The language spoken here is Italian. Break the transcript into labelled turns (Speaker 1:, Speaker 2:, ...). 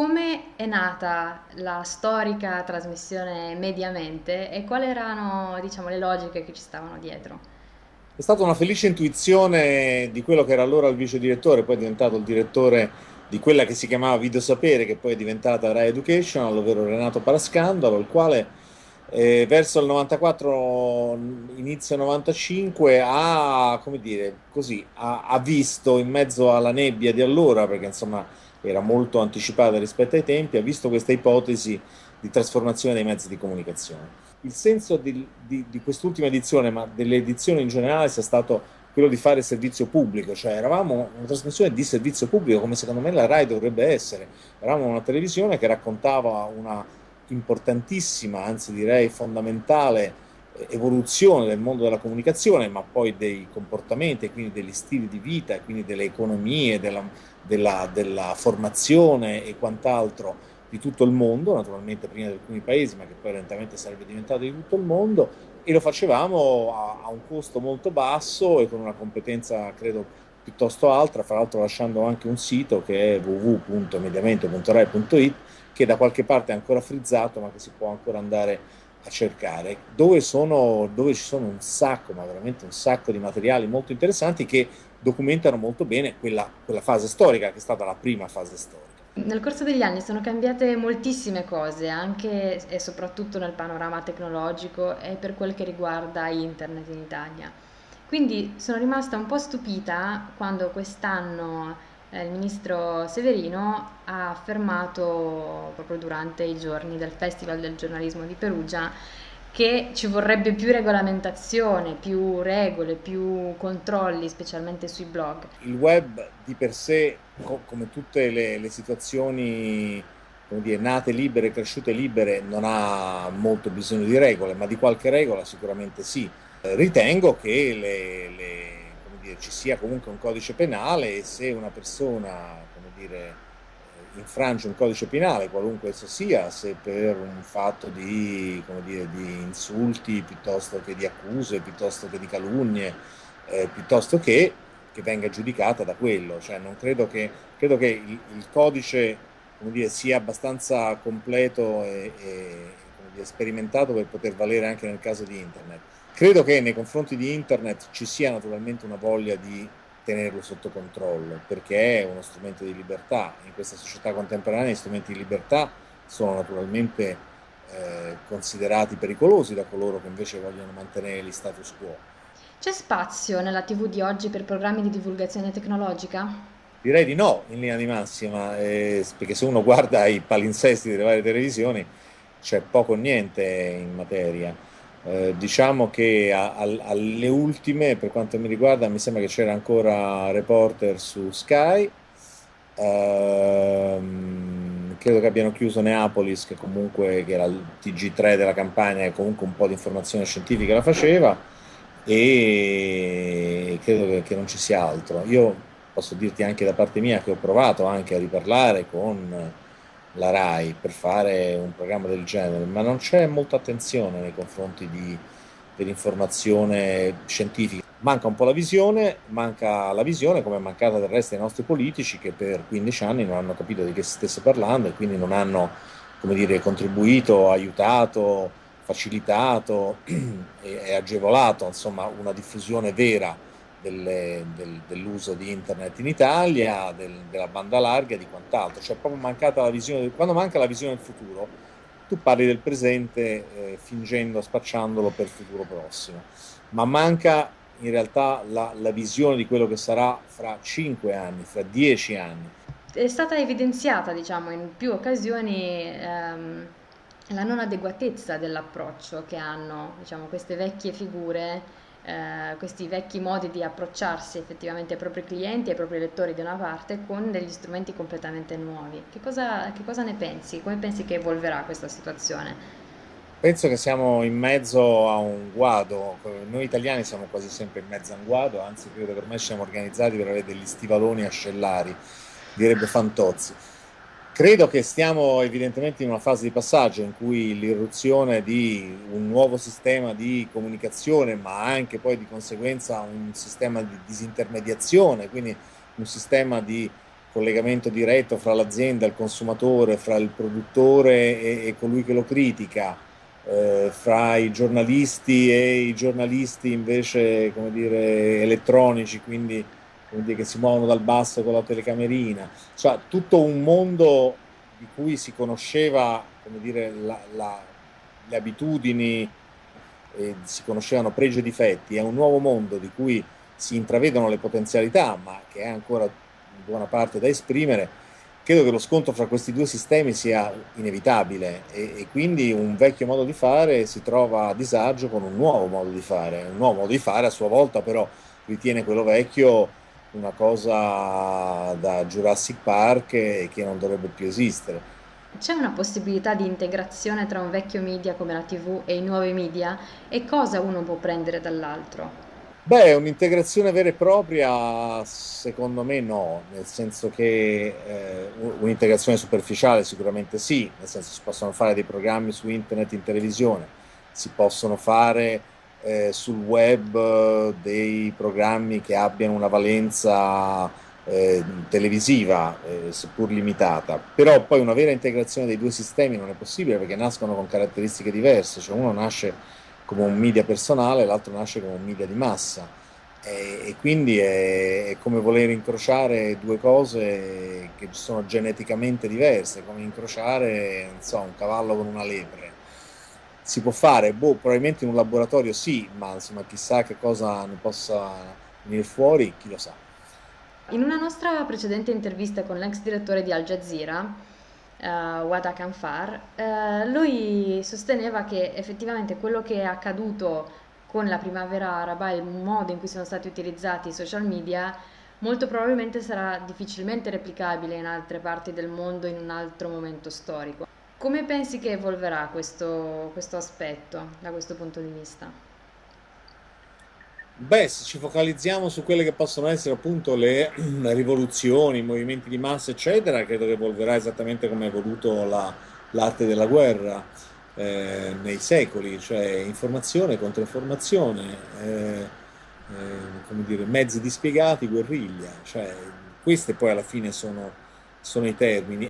Speaker 1: come è nata la storica trasmissione Mediamente e quali erano, diciamo, le logiche che ci stavano dietro?
Speaker 2: È stata una felice intuizione di quello che era allora il vice direttore, poi è diventato il direttore di quella che si chiamava Video Sapere, che poi è diventata Rai Education, ovvero Renato Parascandalo, il quale eh, verso il 94, inizio 95, ha, come dire, così, ha, ha, visto in mezzo alla nebbia di allora, perché insomma era molto anticipata rispetto ai tempi, ha visto questa ipotesi di trasformazione dei mezzi di comunicazione. Il senso di, di, di quest'ultima edizione, ma delle edizioni in generale, sia stato quello di fare servizio pubblico, cioè eravamo una trasmissione di servizio pubblico come secondo me la RAI dovrebbe essere, eravamo una televisione che raccontava una importantissima, anzi direi fondamentale eh, evoluzione del mondo della comunicazione, ma poi dei comportamenti, quindi degli stili di vita, quindi delle economie, della, della, della formazione e quant'altro di tutto il mondo, naturalmente prima di alcuni paesi, ma che poi lentamente sarebbe diventato di tutto il mondo, e lo facevamo a, a un costo molto basso e con una competenza, credo, piuttosto alta, fra l'altro lasciando anche un sito che è www.mediamente.rai.it che da qualche parte è ancora frizzato ma che si può ancora andare a cercare, dove, sono, dove ci sono un sacco, ma veramente un sacco di materiali molto interessanti che documentano molto bene quella, quella fase storica che è stata la prima fase storica.
Speaker 1: Nel corso degli anni sono cambiate moltissime cose, anche e soprattutto nel panorama tecnologico e per quel che riguarda internet in Italia. Quindi sono rimasta un po' stupita quando quest'anno eh, il ministro Severino ha affermato proprio durante i giorni del Festival del giornalismo di Perugia che ci vorrebbe più regolamentazione, più regole, più controlli, specialmente sui blog.
Speaker 2: Il web di per sé, co come tutte le, le situazioni dire, nate libere, cresciute libere, non ha molto bisogno di regole, ma di qualche regola sicuramente sì. Ritengo che le, le dire, ci sia comunque un codice penale e se una persona dire, eh, infrange un codice penale, qualunque esso sia, se per un fatto di, dire, di insulti piuttosto che di accuse, piuttosto che di calunnie, eh, piuttosto che, che venga giudicata da quello. Cioè, non credo che, credo che il, il codice sia abbastanza completo e, e sperimentato per poter valere anche nel caso di internet. Credo che nei confronti di internet ci sia naturalmente una voglia di tenerlo sotto controllo, perché è uno strumento di libertà. In questa società contemporanea gli strumenti di libertà sono naturalmente eh, considerati pericolosi da coloro che invece vogliono mantenere gli status quo.
Speaker 1: C'è spazio nella TV di oggi per programmi di divulgazione tecnologica?
Speaker 2: Direi di no, in linea di massima, eh, perché se uno guarda i palinsesti delle varie televisioni c'è poco o niente in materia. Eh, diciamo che a, a, alle ultime, per quanto mi riguarda, mi sembra che c'era ancora Reporter su Sky, ehm, credo che abbiano chiuso Neapolis, che comunque che era il TG3 della campagna, e comunque un po' di informazione scientifica la faceva, e credo che, che non ci sia altro. Io posso dirti anche da parte mia che ho provato anche a riparlare con la RAI per fare un programma del genere, ma non c'è molta attenzione nei confronti di, dell'informazione scientifica. Manca un po' la visione, manca la visione come è mancata del resto dei nostri politici che per 15 anni non hanno capito di che si stesse parlando e quindi non hanno come dire, contribuito, aiutato, facilitato e agevolato insomma, una diffusione vera delle, del, dell'uso di internet in Italia, del, della banda larga e di quant'altro. Cioè proprio mancata la visione, quando manca la visione del futuro, tu parli del presente eh, fingendo, spacciandolo per il futuro prossimo, ma manca in realtà la, la visione di quello che sarà fra cinque anni, fra dieci anni.
Speaker 1: È stata evidenziata, diciamo, in più occasioni ehm, la non adeguatezza dell'approccio che hanno diciamo, queste vecchie figure eh, questi vecchi modi di approcciarsi effettivamente ai propri clienti, ai propri lettori da una parte, con degli strumenti completamente nuovi. Che cosa, che cosa ne pensi? Come pensi che evolverà questa situazione?
Speaker 2: Penso che siamo in mezzo a un guado, noi italiani siamo quasi sempre in mezzo a un guado, anzi credo che ormai siamo organizzati per avere degli stivaloni ascellari, direbbe Fantozzi. Credo che stiamo evidentemente in una fase di passaggio in cui l'irruzione di un nuovo sistema di comunicazione, ma anche poi di conseguenza un sistema di disintermediazione, quindi un sistema di collegamento diretto fra l'azienda, il consumatore, fra il produttore e, e colui che lo critica, eh, fra i giornalisti e i giornalisti invece, come dire, elettronici, quindi dire, che si muovono dal basso con la telecamerina, cioè tutto un mondo di cui si conosceva, dire, la, la, le abitudini, eh, si conoscevano pregi e difetti, è un nuovo mondo di cui si intravedono le potenzialità, ma che è ancora in buona parte da esprimere, credo che lo scontro fra questi due sistemi sia inevitabile e, e, quindi un vecchio modo di fare si trova a disagio con un nuovo modo di fare. Un nuovo modo di fare a sua volta però ritiene quello vecchio una cosa da Jurassic Park e che non dovrebbe più esistere.
Speaker 1: C'è una possibilità di integrazione tra un vecchio media come la TV e i nuovi media e cosa uno può prendere dall'altro?
Speaker 2: Beh, un'integrazione vera e propria secondo me no, nel senso che eh, un'integrazione superficiale sicuramente sì, nel senso si possono fare dei programmi su internet in televisione, si possono fare eh, sul web eh, dei programmi che abbiano una valenza eh, televisiva, eh, seppur limitata, però poi una vera integrazione dei due sistemi non è possibile perché nascono con caratteristiche diverse, cioè uno nasce come un media personale, l'altro nasce come un media di massa. E, e quindi è, è, come voler incrociare due cose che sono geneticamente diverse, come incrociare so, un cavallo con una lepre. Si può fare, boh, probabilmente in un laboratorio sì, ma insomma chissà che cosa ne possa venire fuori, chi lo sa.
Speaker 1: In una nostra precedente intervista con l'ex direttore di Al Jazeera, uh, Wada Kanfar, uh, lui sosteneva che effettivamente quello che è accaduto con la primavera araba e il modo in cui sono stati utilizzati i social media molto probabilmente sarà difficilmente replicabile in altre parti del mondo in un altro momento storico. Come pensi che evolverà questo, questo aspetto da questo punto di vista?
Speaker 2: Beh, se ci focalizziamo su quelle che possono essere appunto le rivoluzioni, i movimenti di massa, eccetera, credo che evolverà esattamente come ha evoluto la, l'arte della guerra eh, nei secoli, cioè informazione contro informazione, eh, eh, come dire, mezzi dispiegati, guerriglia, cioè queste poi alla fine sono, sono i termini.